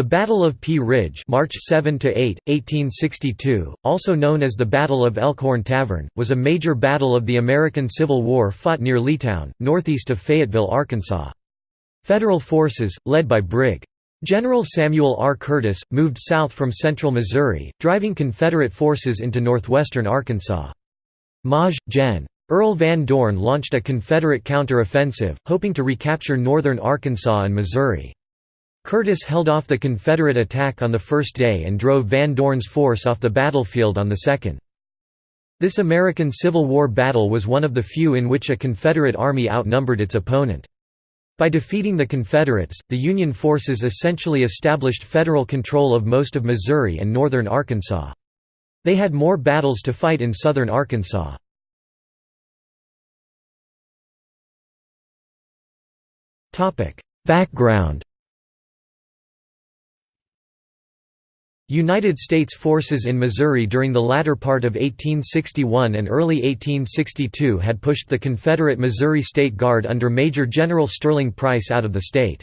The Battle of Pea Ridge March 7 8, 1862, also known as the Battle of Elkhorn Tavern, was a major battle of the American Civil War fought near Leetown, northeast of Fayetteville, Arkansas. Federal forces, led by Brig. General Samuel R. Curtis, moved south from central Missouri, driving Confederate forces into northwestern Arkansas. Maj. Gen. Earl Van Dorn launched a Confederate counter-offensive, hoping to recapture northern Arkansas and Missouri. Curtis held off the Confederate attack on the first day and drove Van Dorn's force off the battlefield on the second. This American Civil War battle was one of the few in which a Confederate army outnumbered its opponent. By defeating the Confederates, the Union forces essentially established federal control of most of Missouri and northern Arkansas. They had more battles to fight in southern Arkansas. Background United States forces in Missouri during the latter part of 1861 and early 1862 had pushed the Confederate Missouri State Guard under Major General Sterling Price out of the state.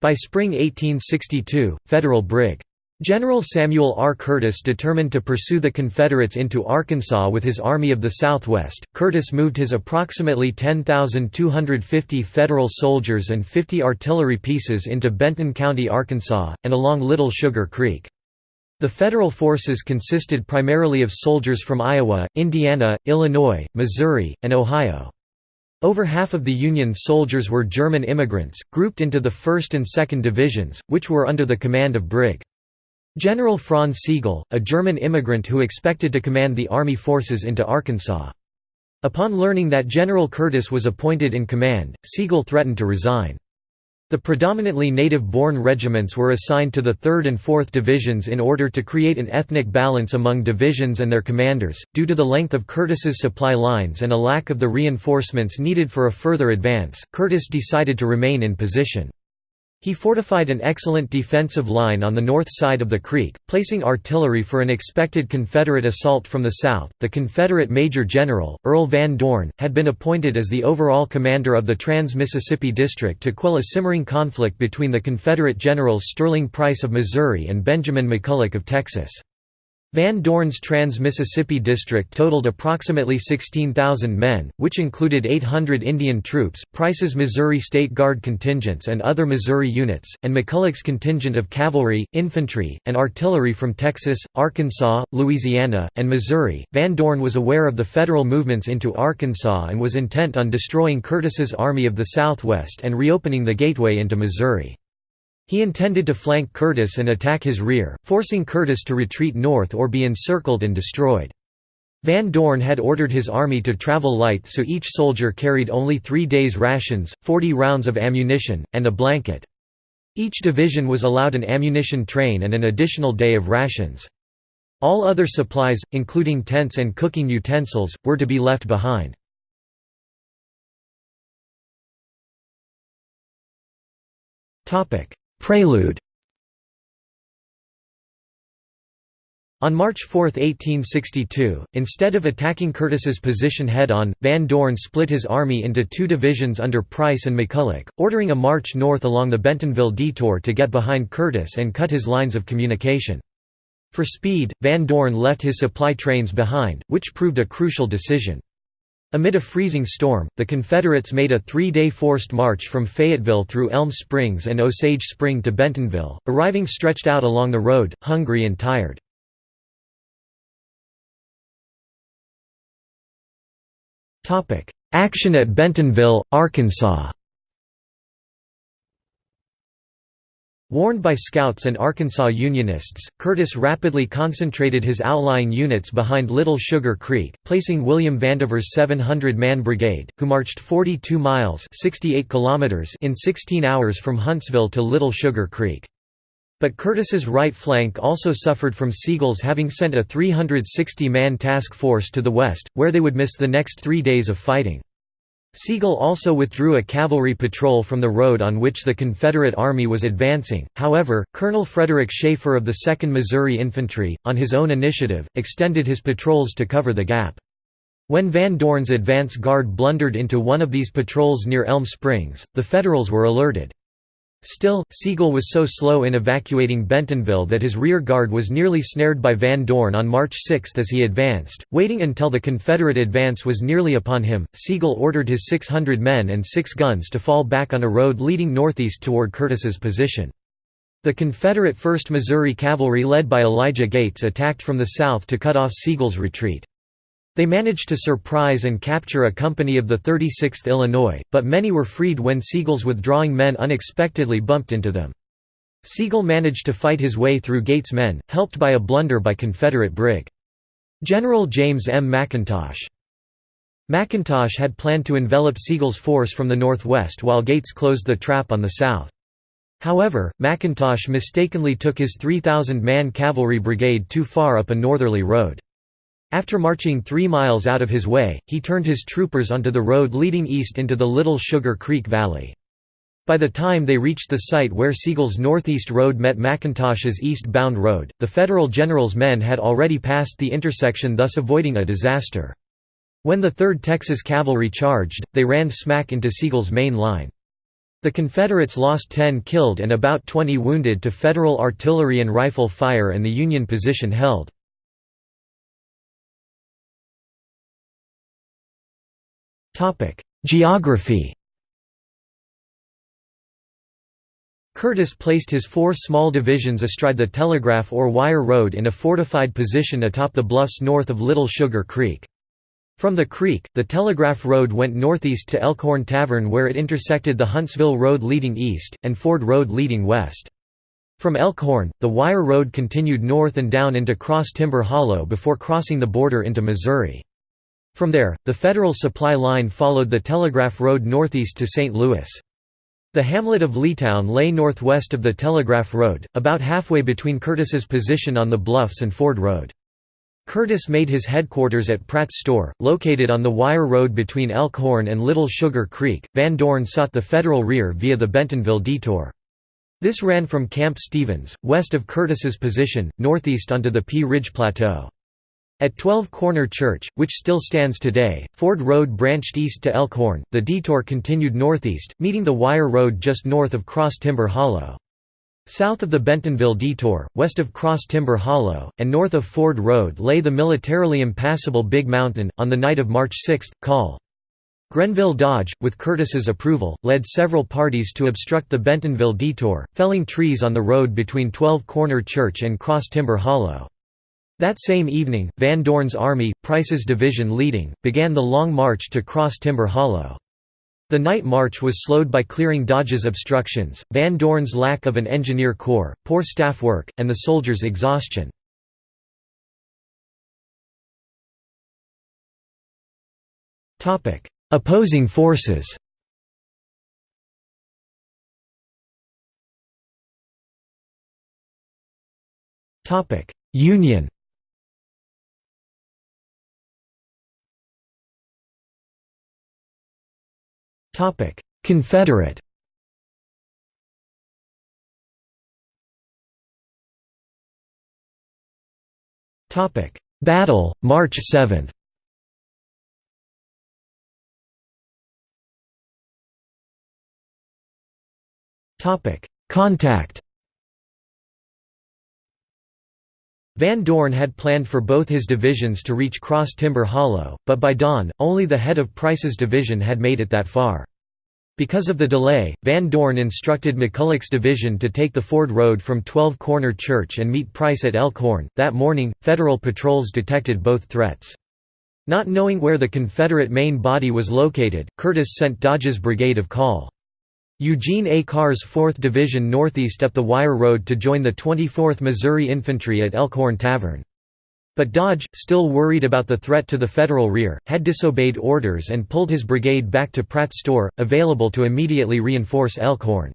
By spring 1862, Federal Brig. General Samuel R. Curtis determined to pursue the Confederates into Arkansas with his Army of the Southwest. Curtis moved his approximately 10,250 Federal soldiers and 50 artillery pieces into Benton County, Arkansas, and along Little Sugar Creek. The federal forces consisted primarily of soldiers from Iowa, Indiana, Illinois, Missouri, and Ohio. Over half of the Union soldiers were German immigrants, grouped into the 1st and 2nd Divisions, which were under the command of Brig. General Franz Sigel, a German immigrant who expected to command the Army forces into Arkansas. Upon learning that General Curtis was appointed in command, Sigel threatened to resign. The predominantly native-born regiments were assigned to the 3rd and 4th Divisions in order to create an ethnic balance among divisions and their commanders. Due to the length of Curtis's supply lines and a lack of the reinforcements needed for a further advance, Curtis decided to remain in position. He fortified an excellent defensive line on the north side of the creek, placing artillery for an expected Confederate assault from the south. The Confederate Major General, Earl Van Dorn, had been appointed as the overall commander of the Trans Mississippi District to quell a simmering conflict between the Confederate generals Sterling Price of Missouri and Benjamin McCulloch of Texas. Van Dorn's Trans-Mississippi District totaled approximately 16,000 men, which included 800 Indian troops, Price's Missouri State Guard contingents and other Missouri units, and McCulloch's contingent of cavalry, infantry, and artillery from Texas, Arkansas, Louisiana, and Missouri. Van Dorn was aware of the federal movements into Arkansas and was intent on destroying Curtis's Army of the Southwest and reopening the gateway into Missouri. He intended to flank Curtis and attack his rear, forcing Curtis to retreat north or be encircled and destroyed. Van Dorn had ordered his army to travel light so each soldier carried only three days' rations, 40 rounds of ammunition, and a blanket. Each division was allowed an ammunition train and an additional day of rations. All other supplies, including tents and cooking utensils, were to be left behind. Prelude On March 4, 1862, instead of attacking Curtis's position head-on, Van Dorn split his army into two divisions under Price and McCulloch, ordering a march north along the Bentonville Detour to get behind Curtis and cut his lines of communication. For speed, Van Dorn left his supply trains behind, which proved a crucial decision. Amid a freezing storm, the Confederates made a three-day forced march from Fayetteville through Elm Springs and Osage Spring to Bentonville, arriving stretched out along the road, hungry and tired. Action at Bentonville, Arkansas Warned by scouts and Arkansas Unionists, Curtis rapidly concentrated his outlying units behind Little Sugar Creek, placing William Vandever's 700-man brigade, who marched 42 miles 68 kilometers in 16 hours from Huntsville to Little Sugar Creek. But Curtis's right flank also suffered from Sigel's having sent a 360-man task force to the west, where they would miss the next three days of fighting. Sigel also withdrew a cavalry patrol from the road on which the Confederate Army was advancing, however, Colonel Frederick Schaefer of the 2nd Missouri Infantry, on his own initiative, extended his patrols to cover the gap. When Van Dorn's advance guard blundered into one of these patrols near Elm Springs, the Federals were alerted. Still, Sigel was so slow in evacuating Bentonville that his rear guard was nearly snared by Van Dorn on March 6 as he advanced. Waiting until the Confederate advance was nearly upon him, Sigel ordered his 600 men and six guns to fall back on a road leading northeast toward Curtis's position. The Confederate 1st Missouri Cavalry led by Elijah Gates attacked from the south to cut off Sigel's retreat. They managed to surprise and capture a company of the 36th Illinois, but many were freed when Sigel's withdrawing men unexpectedly bumped into them. Sigel managed to fight his way through Gates' men, helped by a blunder by Confederate Brig. General James M. McIntosh. McIntosh had planned to envelop Sigel's force from the northwest while Gates closed the trap on the south. However, McIntosh mistakenly took his 3,000-man cavalry brigade too far up a northerly road. After marching three miles out of his way, he turned his troopers onto the road leading east into the Little Sugar Creek Valley. By the time they reached the site where Sigel's northeast road met McIntosh's east-bound road, the Federal general's men had already passed the intersection thus avoiding a disaster. When the 3rd Texas Cavalry charged, they ran smack into Sigel's main line. The Confederates lost 10 killed and about 20 wounded to Federal artillery and rifle fire and the Union position held. Geography Curtis placed his four small divisions astride the Telegraph or Wire Road in a fortified position atop the bluffs north of Little Sugar Creek. From the creek, the Telegraph Road went northeast to Elkhorn Tavern where it intersected the Huntsville Road leading east, and Ford Road leading west. From Elkhorn, the Wire Road continued north and down into Cross Timber Hollow before crossing the border into Missouri. From there, the Federal supply line followed the Telegraph Road northeast to St. Louis. The hamlet of Leetown lay northwest of the Telegraph Road, about halfway between Curtis's position on the bluffs and Ford Road. Curtis made his headquarters at Pratt's Store, located on the Wire Road between Elkhorn and Little Sugar Creek. Van Dorn sought the Federal rear via the Bentonville Detour. This ran from Camp Stevens, west of Curtis's position, northeast onto the Pea Ridge Plateau. At 12 Corner Church, which still stands today, Ford Road branched east to Elkhorn, the detour continued northeast, meeting the Wire Road just north of Cross Timber Hollow. South of the Bentonville Detour, west of Cross Timber Hollow, and north of Ford Road lay the militarily impassable Big Mountain. On the night of March 6, Col. Grenville Dodge, with Curtis's approval, led several parties to obstruct the Bentonville Detour, felling trees on the road between 12 Corner Church and Cross Timber Hollow. That same evening, Van Dorn's army, Price's division leading, began the long march to cross Timber Hollow. The night march was slowed by clearing Dodge's obstructions, Van Dorn's lack of an engineer corps, poor staff work, and the soldiers' exhaustion. Opposing forces Union Confederate Battle, March 7 Contact Van Dorn had planned for both his divisions to reach Cross Timber Hollow, but by dawn, only the head of Price's division had made it that far. Because of the delay, Van Dorn instructed McCulloch's division to take the Ford Road from 12 Corner Church and meet Price at Elkhorn. That morning, Federal patrols detected both threats. Not knowing where the Confederate main body was located, Curtis sent Dodge's brigade of Col. Eugene A. Carr's 4th Division northeast up the Wire Road to join the 24th Missouri Infantry at Elkhorn Tavern. But Dodge, still worried about the threat to the Federal rear, had disobeyed orders and pulled his brigade back to Pratt's Store, available to immediately reinforce Elkhorn.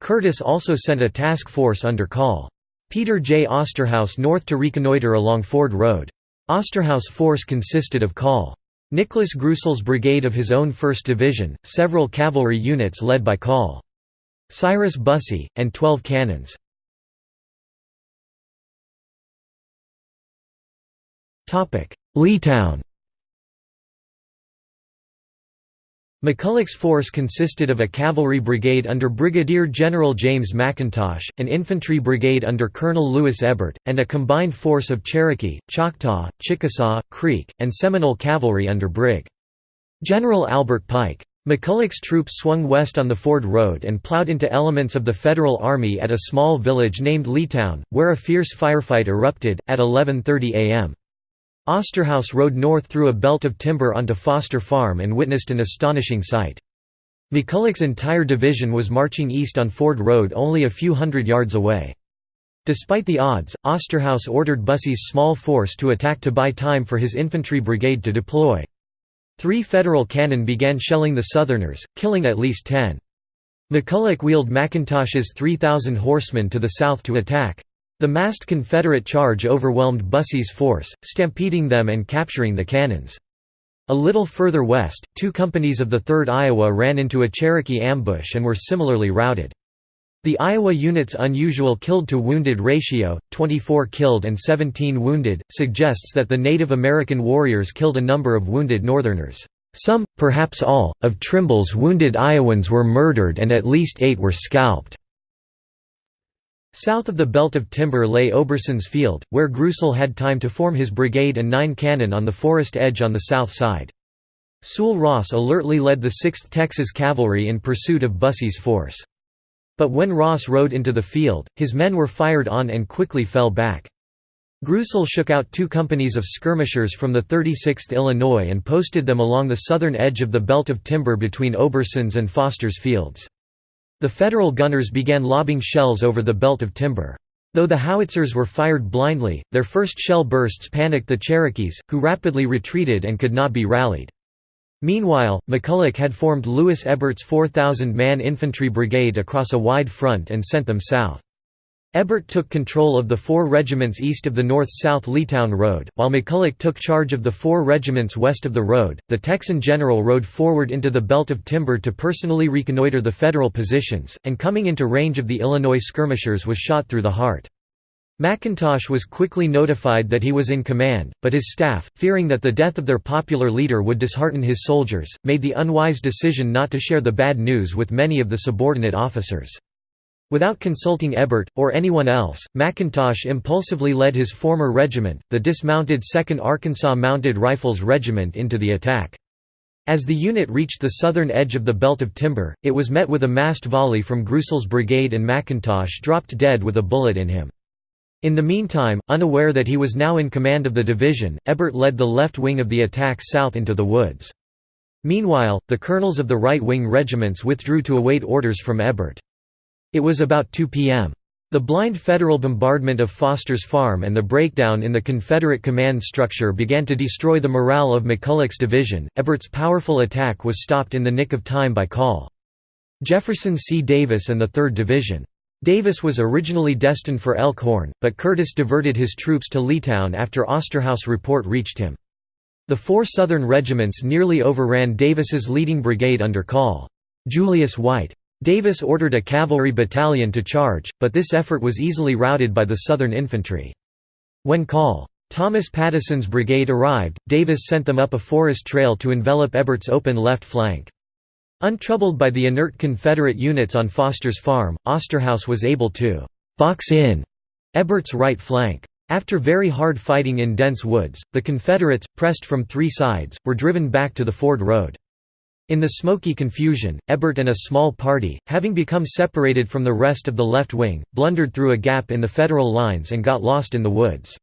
Curtis also sent a task force under call. Peter J. Osterhaus north to reconnoiter along Ford Road. Osterhaus' force consisted of Col. Nicholas Greusel's brigade of his own 1st Division, several cavalry units led by Col. Cyrus Bussey, and 12 cannons. Leetown McCulloch's force consisted of a cavalry brigade under Brigadier General James McIntosh, an infantry brigade under Colonel Louis Hébert, and a combined force of Cherokee, Choctaw, Chickasaw, Creek, and Seminole cavalry under Brig. General Albert Pike. McCulloch's troops swung west on the Ford Road and plowed into elements of the Federal Army at a small village named Leetown, where a fierce firefight erupted, at 11.30 am. Osterhaus rode north through a belt of timber onto Foster Farm and witnessed an astonishing sight. McCulloch's entire division was marching east on Ford Road only a few hundred yards away. Despite the odds, Osterhaus ordered Bussey's small force to attack to buy time for his infantry brigade to deploy. Three Federal cannon began shelling the Southerners, killing at least ten. McCulloch wheeled McIntosh's 3,000 horsemen to the south to attack. The massed Confederate charge overwhelmed Bussey's force, stampeding them and capturing the cannons. A little further west, two companies of the 3rd Iowa ran into a Cherokee ambush and were similarly routed. The Iowa unit's unusual killed-to-wounded ratio, 24 killed and 17 wounded, suggests that the Native American warriors killed a number of wounded Northerners. Some, perhaps all, of Trimble's wounded Iowans were murdered and at least eight were scalped. South of the belt of timber lay Oberson's Field, where Greusel had time to form his brigade and nine cannon on the forest edge on the south side. Sul Ross alertly led the 6th Texas Cavalry in pursuit of Bussey's force. But when Ross rode into the field, his men were fired on and quickly fell back. Greusel shook out two companies of skirmishers from the 36th Illinois and posted them along the southern edge of the belt of timber between Oberson's and Foster's fields. The Federal gunners began lobbing shells over the belt of timber. Though the howitzers were fired blindly, their first shell bursts panicked the Cherokees, who rapidly retreated and could not be rallied. Meanwhile, McCulloch had formed Louis Hébert's 4,000-man infantry brigade across a wide front and sent them south. Hébert took control of the four regiments east of the north-south Leetown Road, while McCulloch took charge of the four regiments west of the road. The Texan general rode forward into the belt of timber to personally reconnoiter the Federal positions, and coming into range of the Illinois skirmishers was shot through the heart. McIntosh was quickly notified that he was in command, but his staff, fearing that the death of their popular leader would dishearten his soldiers, made the unwise decision not to share the bad news with many of the subordinate officers. Without consulting Hébert, or anyone else, McIntosh impulsively led his former regiment, the dismounted 2nd Arkansas Mounted Rifles Regiment into the attack. As the unit reached the southern edge of the belt of timber, it was met with a massed volley from Greusel's brigade and McIntosh dropped dead with a bullet in him. In the meantime, unaware that he was now in command of the division, Hébert led the left wing of the attack south into the woods. Meanwhile, the colonels of the right-wing regiments withdrew to await orders from Hébert. It was about 2 p.m. The blind Federal bombardment of Foster's Farm and the breakdown in the Confederate command structure began to destroy the morale of McCulloch's division. Hébert's powerful attack was stopped in the nick of time by Call. Jefferson C. Davis and the 3rd Division. Davis was originally destined for Elkhorn, but Curtis diverted his troops to Leetown after Osterhaus report reached him. The four Southern regiments nearly overran Davis's leading brigade under Call. Julius White. Davis ordered a cavalry battalion to charge, but this effort was easily routed by the Southern infantry. When Col. Thomas Pattison's brigade arrived, Davis sent them up a forest trail to envelop Hébert's open left flank. Untroubled by the inert Confederate units on Foster's farm, Osterhaus was able to «box in» Hébert's right flank. After very hard fighting in dense woods, the Confederates, pressed from three sides, were driven back to the Ford Road. In the smoky confusion, Hébert and a small party, having become separated from the rest of the left wing, blundered through a gap in the Federal lines and got lost in the woods.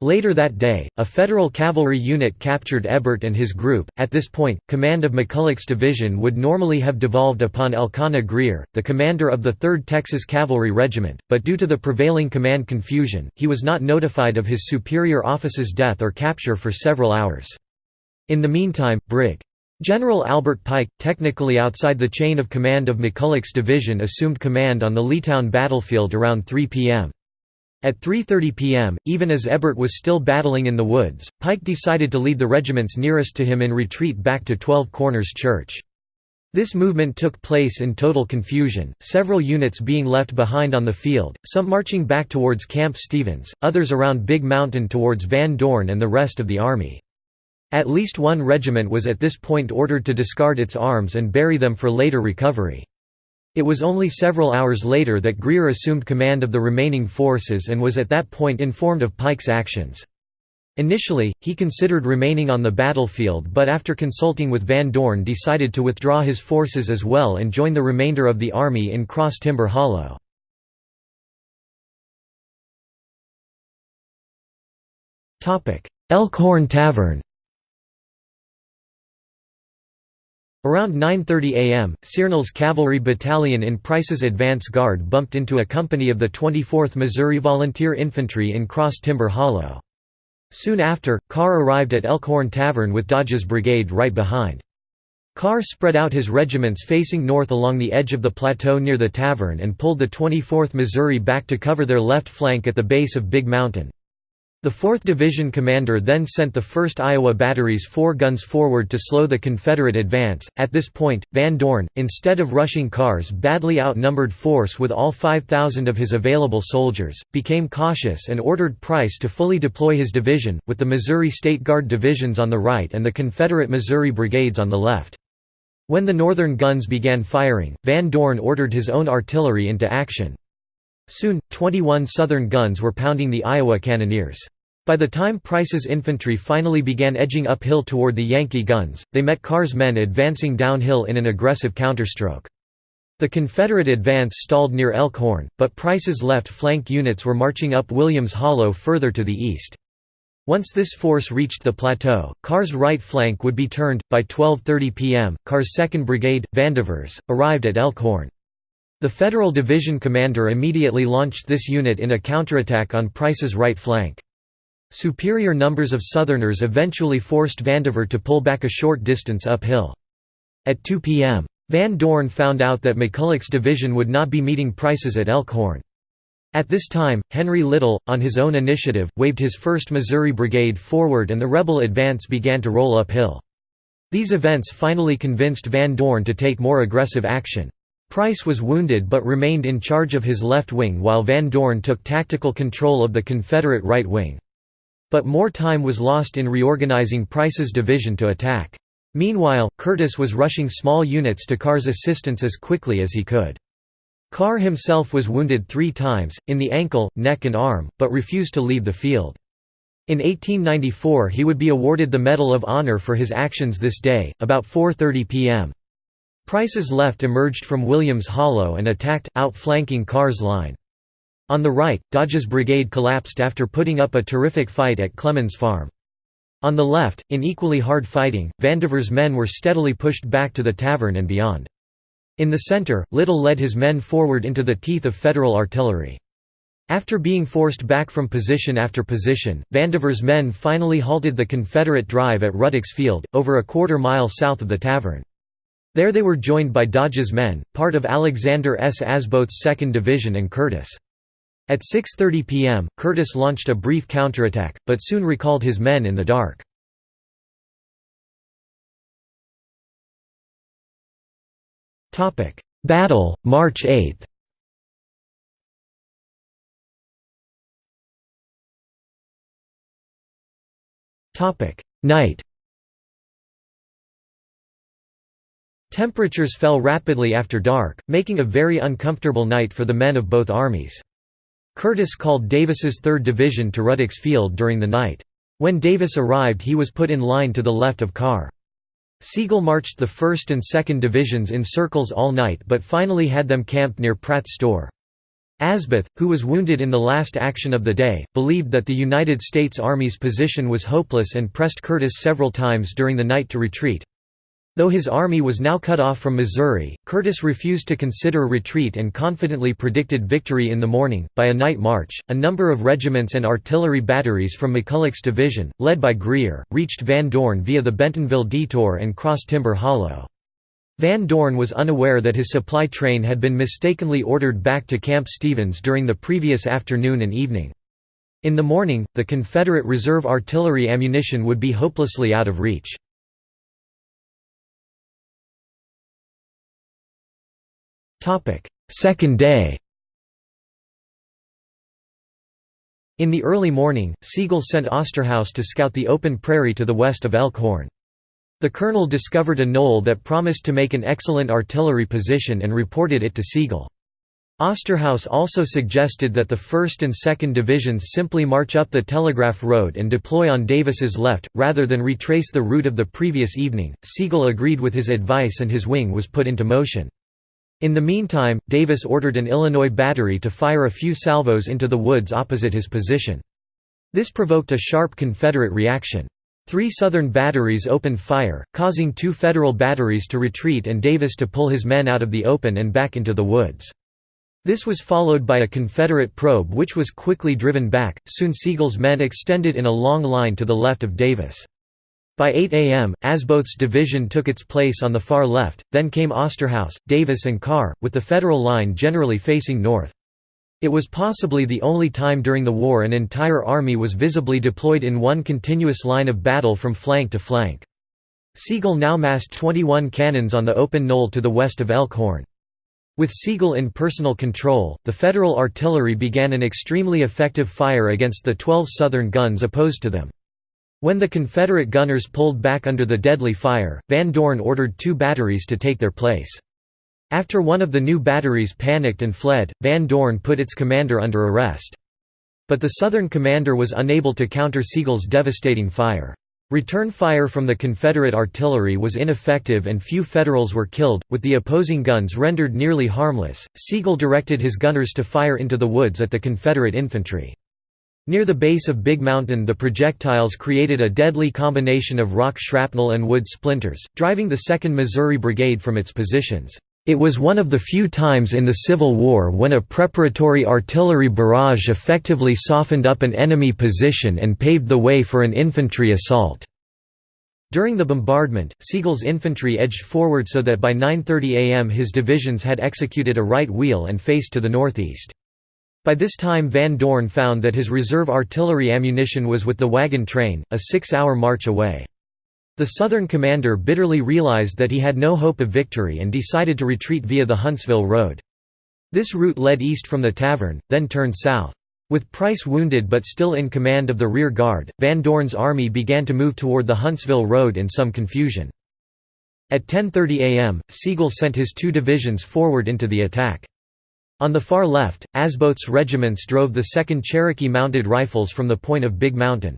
Later that day, a Federal cavalry unit captured Hébert and his group. At this point, command of McCulloch's division would normally have devolved upon Elkanah Greer, the commander of the 3rd Texas Cavalry Regiment, but due to the prevailing command confusion, he was not notified of his superior officer's death or capture for several hours. In the meantime, Brig. General Albert Pike, technically outside the chain of command of McCulloch's division assumed command on the Leetown battlefield around 3 p.m. At 3.30 p.m., even as Hébert was still battling in the woods, Pike decided to lead the regiments nearest to him in retreat back to Twelve Corners Church. This movement took place in total confusion, several units being left behind on the field, some marching back towards Camp Stevens, others around Big Mountain towards Van Dorn and the rest of the army. At least one regiment was at this point ordered to discard its arms and bury them for later recovery. It was only several hours later that Greer assumed command of the remaining forces and was at that point informed of Pike's actions. Initially, he considered remaining on the battlefield but after consulting with Van Dorn decided to withdraw his forces as well and join the remainder of the army in Cross Timber Hollow. Elkhorn Tavern Around 9.30 am, Cearnal's cavalry battalion in Price's advance guard bumped into a company of the 24th Missouri Volunteer Infantry in Cross Timber Hollow. Soon after, Carr arrived at Elkhorn Tavern with Dodge's brigade right behind. Carr spread out his regiments facing north along the edge of the plateau near the tavern and pulled the 24th Missouri back to cover their left flank at the base of Big Mountain. The 4th Division commander then sent the 1st Iowa Battery's four guns forward to slow the Confederate advance. At this point, Van Dorn, instead of rushing Carr's badly outnumbered force with all 5,000 of his available soldiers, became cautious and ordered Price to fully deploy his division, with the Missouri State Guard divisions on the right and the Confederate Missouri brigades on the left. When the northern guns began firing, Van Dorn ordered his own artillery into action. Soon, 21 Southern guns were pounding the Iowa cannoneers. By the time Price's infantry finally began edging uphill toward the Yankee guns, they met Carr's men advancing downhill in an aggressive counterstroke. The Confederate advance stalled near Elkhorn, but Price's left flank units were marching up Williams Hollow further to the east. Once this force reached the plateau, Carr's right flank would be turned. By 12:30 p.m., Carr's 2nd Brigade, Vandevers, arrived at Elkhorn. The Federal Division commander immediately launched this unit in a counterattack on Price's right flank. Superior numbers of Southerners eventually forced Vandever to pull back a short distance uphill. At 2 p.m. Van Dorn found out that McCulloch's division would not be meeting Price's at Elkhorn. At this time, Henry Little, on his own initiative, waved his 1st Missouri Brigade forward and the rebel advance began to roll uphill. These events finally convinced Van Dorn to take more aggressive action. Price was wounded but remained in charge of his left wing while Van Dorn took tactical control of the Confederate right wing. But more time was lost in reorganizing Price's division to attack. Meanwhile, Curtis was rushing small units to Carr's assistance as quickly as he could. Carr himself was wounded three times, in the ankle, neck and arm, but refused to leave the field. In 1894 he would be awarded the Medal of Honor for his actions this day, about 4.30 p.m. Price's left emerged from Williams Hollow and attacked, outflanking Carr's line. On the right, Dodge's brigade collapsed after putting up a terrific fight at Clemens Farm. On the left, in equally hard fighting, Vandever's men were steadily pushed back to the tavern and beyond. In the center, Little led his men forward into the teeth of Federal artillery. After being forced back from position after position, Vandever's men finally halted the Confederate drive at Ruddick's Field, over a quarter mile south of the tavern. There they were joined by Dodge's men, part of Alexander S. Asboth's 2nd Division and Curtis. At 6.30 p.m., Curtis launched a brief counterattack, but soon recalled his men in the dark. Battle, March 8 Night Temperatures fell rapidly after dark, making a very uncomfortable night for the men of both armies. Curtis called Davis's 3rd Division to Ruddick's Field during the night. When Davis arrived he was put in line to the left of Carr. Sigel marched the 1st and 2nd Divisions in circles all night but finally had them camped near Pratt's store. Asboth, who was wounded in the last action of the day, believed that the United States Army's position was hopeless and pressed Curtis several times during the night to retreat. Though his army was now cut off from Missouri, Curtis refused to consider retreat and confidently predicted victory in the morning. By a night march, a number of regiments and artillery batteries from McCulloch's division, led by Greer, reached Van Dorn via the Bentonville Detour and Cross Timber Hollow. Van Dorn was unaware that his supply train had been mistakenly ordered back to Camp Stevens during the previous afternoon and evening. In the morning, the Confederate reserve artillery ammunition would be hopelessly out of reach. Second day In the early morning, Sigel sent Osterhaus to scout the open prairie to the west of Elkhorn. The colonel discovered a knoll that promised to make an excellent artillery position and reported it to Sigel. Osterhaus also suggested that the 1st and 2nd Divisions simply march up the Telegraph Road and deploy on Davis's left, rather than retrace the route of the previous evening. Sigel agreed with his advice and his wing was put into motion. In the meantime, Davis ordered an Illinois battery to fire a few salvos into the woods opposite his position. This provoked a sharp Confederate reaction. Three Southern batteries opened fire, causing two Federal batteries to retreat and Davis to pull his men out of the open and back into the woods. This was followed by a Confederate probe which was quickly driven back, soon Sigel's men extended in a long line to the left of Davis. By 8 a.m., Asboth's division took its place on the far left, then came Osterhaus, Davis and Carr, with the Federal line generally facing north. It was possibly the only time during the war an entire army was visibly deployed in one continuous line of battle from flank to flank. Sigel now massed 21 cannons on the open knoll to the west of Elkhorn. With Sigel in personal control, the Federal artillery began an extremely effective fire against the 12 Southern guns opposed to them. When the Confederate gunners pulled back under the deadly fire, Van Dorn ordered two batteries to take their place. After one of the new batteries panicked and fled, Van Dorn put its commander under arrest. But the Southern commander was unable to counter Sigel's devastating fire. Return fire from the Confederate artillery was ineffective and few Federals were killed, with the opposing guns rendered nearly harmless. Sigel directed his gunners to fire into the woods at the Confederate infantry. Near the base of Big Mountain the projectiles created a deadly combination of rock shrapnel and wood splinters, driving the 2nd Missouri Brigade from its positions. It was one of the few times in the Civil War when a preparatory artillery barrage effectively softened up an enemy position and paved the way for an infantry assault. During the bombardment, Sigel's infantry edged forward so that by 9.30 am his divisions had executed a right wheel and faced to the northeast. By this time Van Dorn found that his reserve artillery ammunition was with the wagon train, a six-hour march away. The Southern commander bitterly realized that he had no hope of victory and decided to retreat via the Huntsville Road. This route led east from the tavern, then turned south. With Price wounded but still in command of the rear guard, Van Dorn's army began to move toward the Huntsville Road in some confusion. At 10.30 am, Sigel sent his two divisions forward into the attack. On the far left, Asboth's regiments drove the 2nd Cherokee Mounted Rifles from the point of Big Mountain.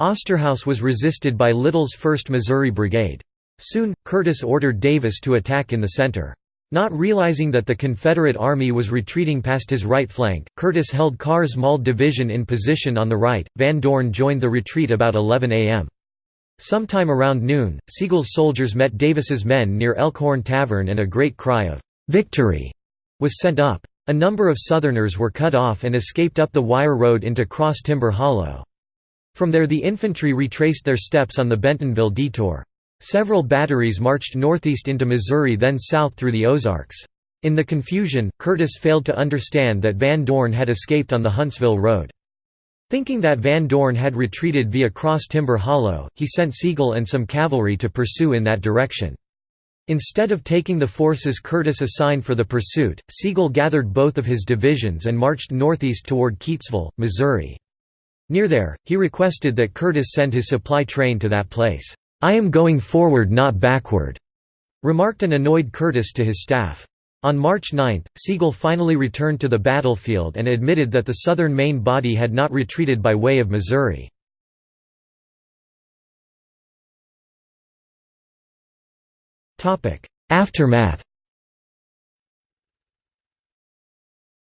Osterhaus was resisted by Little's 1st Missouri Brigade. Soon, Curtis ordered Davis to attack in the center. Not realizing that the Confederate Army was retreating past his right flank, Curtis held Carr's Mauled Division in position on the right. Van Dorn joined the retreat about 11 a.m. Sometime around noon, Sigel's soldiers met Davis's men near Elkhorn Tavern and a great cry of "'Victory!' Was sent up. A number of Southerners were cut off and escaped up the wire road into Cross Timber Hollow. From there the infantry retraced their steps on the Bentonville Detour. Several batteries marched northeast into Missouri then south through the Ozarks. In the confusion, Curtis failed to understand that Van Dorn had escaped on the Huntsville Road. Thinking that Van Dorn had retreated via Cross Timber Hollow, he sent Sigel and some cavalry to pursue in that direction. Instead of taking the forces Curtis assigned for the pursuit, Sigel gathered both of his divisions and marched northeast toward Keetsville, Missouri. Near there, he requested that Curtis send his supply train to that place. "'I am going forward not backward,' remarked an annoyed Curtis to his staff. On March 9, Sigel finally returned to the battlefield and admitted that the Southern main body had not retreated by way of Missouri. Aftermath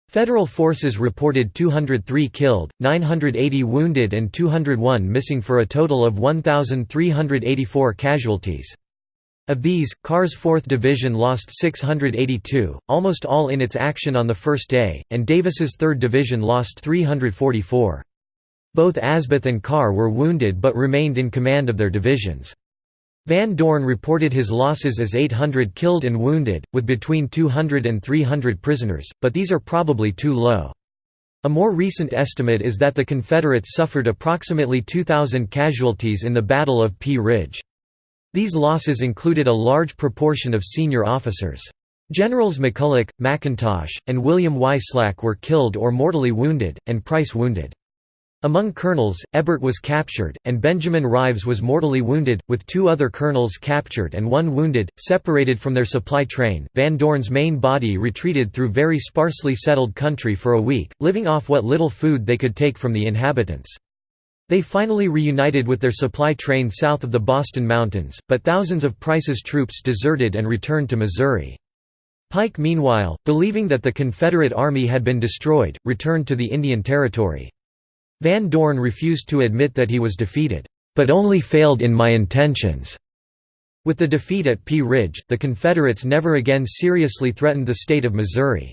Federal forces reported 203 killed, 980 wounded and 201 missing for a total of 1,384 casualties. Of these, Carr's 4th Division lost 682, almost all in its action on the first day, and Davis's 3rd Division lost 344. Both Asboth and Carr were wounded but remained in command of their divisions. Van Dorn reported his losses as 800 killed and wounded, with between 200 and 300 prisoners, but these are probably too low. A more recent estimate is that the Confederates suffered approximately 2,000 casualties in the Battle of Pea Ridge. These losses included a large proportion of senior officers. Generals McCulloch, McIntosh, and William Y. Slack were killed or mortally wounded, and Price wounded. Among colonels, Hébert was captured, and Benjamin Rives was mortally wounded, with two other colonels captured and one wounded. Separated from their supply train, Van Dorn's main body retreated through very sparsely settled country for a week, living off what little food they could take from the inhabitants. They finally reunited with their supply train south of the Boston Mountains, but thousands of Price's troops deserted and returned to Missouri. Pike meanwhile, believing that the Confederate Army had been destroyed, returned to the Indian Territory. Van Dorn refused to admit that he was defeated, "...but only failed in my intentions." With the defeat at Pea Ridge, the Confederates never again seriously threatened the state of Missouri.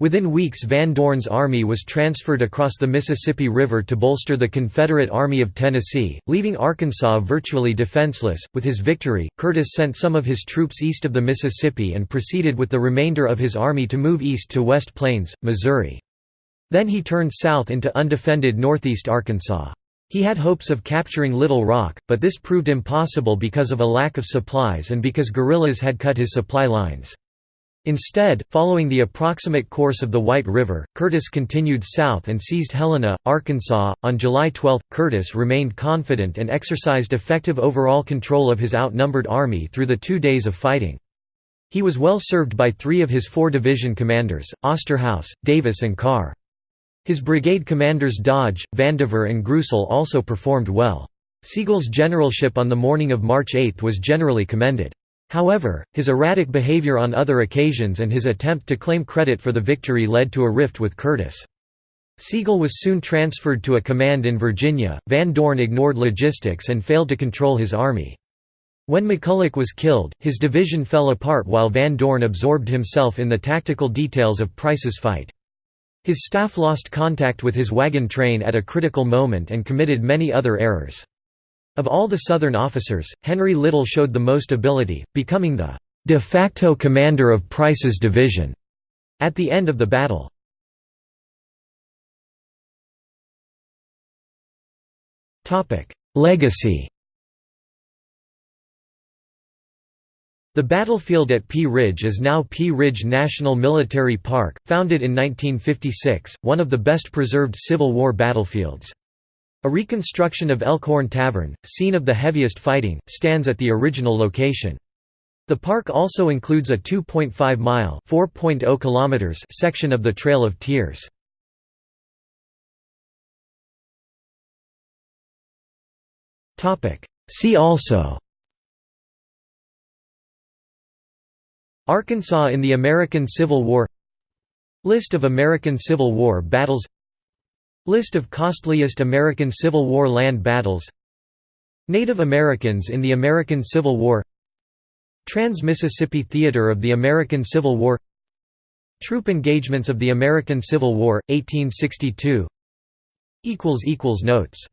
Within weeks Van Dorn's army was transferred across the Mississippi River to bolster the Confederate Army of Tennessee, leaving Arkansas virtually defenseless. With his victory, Curtis sent some of his troops east of the Mississippi and proceeded with the remainder of his army to move east to West Plains, Missouri. Then he turned south into undefended northeast Arkansas. He had hopes of capturing Little Rock, but this proved impossible because of a lack of supplies and because guerrillas had cut his supply lines. Instead, following the approximate course of the White River, Curtis continued south and seized Helena, Arkansas. On July 12, Curtis remained confident and exercised effective overall control of his outnumbered army through the two days of fighting. He was well served by three of his four division commanders, Osterhaus, Davis and Carr. His brigade commanders Dodge, Vandever and Greusel also performed well. Sigel's generalship on the morning of March 8 was generally commended. However, his erratic behavior on other occasions and his attempt to claim credit for the victory led to a rift with Curtis. Sigel was soon transferred to a command in Virginia. Van Dorn ignored logistics and failed to control his army. When McCulloch was killed, his division fell apart while Van Dorn absorbed himself in the tactical details of Price's fight. His staff lost contact with his wagon train at a critical moment and committed many other errors. Of all the Southern officers, Henry Little showed the most ability, becoming the de facto commander of Price's division at the end of the battle. Legacy The battlefield at Pea Ridge is now Pea Ridge National Military Park, founded in 1956, one of the best preserved Civil War battlefields. A reconstruction of Elkhorn Tavern, scene of the heaviest fighting, stands at the original location. The park also includes a 2.5-mile (4.0 section of the Trail of Tears. See also Arkansas in the American Civil War List of American Civil War battles List of costliest American Civil War land battles Native Americans in the American Civil War Trans-Mississippi Theater of the American Civil War Troop engagements of the American Civil War, 1862 Notes